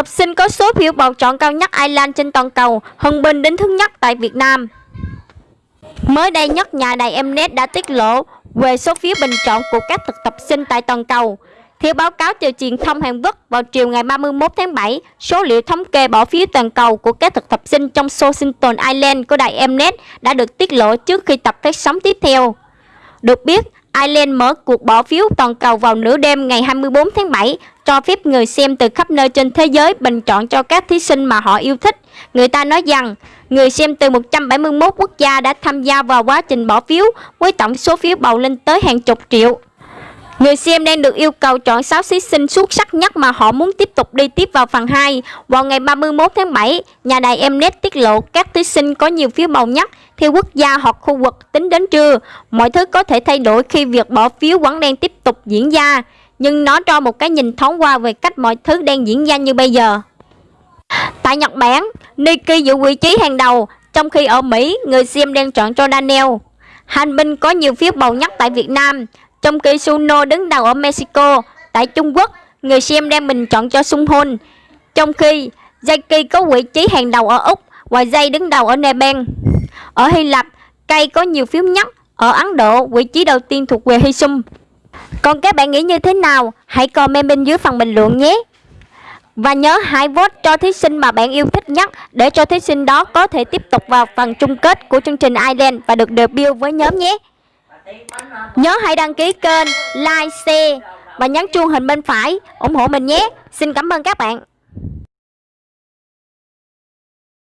Học sinh có số phiếu bầu chọn cao nhất Ireland trên toàn cầu, hơn Bình đến thứ nhất tại Việt Nam. Mới đây nhất, nhà đài Mnet đã tiết lộ về số phiếu bình chọn của các thực tập sinh tại toàn cầu. Theo báo cáo từ truyền thông Hàn Quốc vào chiều ngày 31 tháng 7, số liệu thống kê bỏ phiếu toàn cầu của các thực tập sinh trong Washington Island của đài Mnet đã được tiết lộ trước khi tập phát sóng tiếp theo. Được biết, Ireland mở cuộc bỏ phiếu toàn cầu vào nửa đêm ngày 24 tháng 7, cho phép người xem từ khắp nơi trên thế giới bình chọn cho các thí sinh mà họ yêu thích. Người ta nói rằng, người xem từ 171 quốc gia đã tham gia vào quá trình bỏ phiếu với tổng số phiếu bầu lên tới hàng chục triệu. Người xem đang được yêu cầu chọn 6 thí sinh xuất sắc nhất mà họ muốn tiếp tục đi tiếp vào phần 2. Vào ngày 31 tháng 7, nhà đài Mnet tiết lộ các thí sinh có nhiều phiếu bầu nhất theo quốc gia hoặc khu vực tính đến trưa. Mọi thứ có thể thay đổi khi việc bỏ phiếu vẫn đang tiếp tục diễn ra, nhưng nó cho một cái nhìn thoáng qua về cách mọi thứ đang diễn ra như bây giờ. Tại Nhật Bản, Nikki giữ vị trí hàng đầu, trong khi ở Mỹ, người xem đang chọn cho Daniel. Hành binh có nhiều phiếu bầu nhất tại Việt Nam, trong khi Suno đứng đầu ở Mexico, tại Trung Quốc, người xem đem bình chọn cho Sung hun, Trong khi Jackie có vị trí hàng đầu ở Úc và Jay đứng đầu ở Nepal. Ở Hy Lạp, cây có nhiều phiếu nhất. Ở Ấn Độ, vị trí đầu tiên thuộc về Hy sung, Còn các bạn nghĩ như thế nào? Hãy comment bên dưới phần bình luận nhé. Và nhớ hãy vote cho thí sinh mà bạn yêu thích nhất để cho thí sinh đó có thể tiếp tục vào phần chung kết của chương trình Island và được debut với nhóm nhé. Nhớ hãy đăng ký kênh, like, share và nhấn chuông hình bên phải ủng hộ mình nhé. Xin cảm ơn các bạn.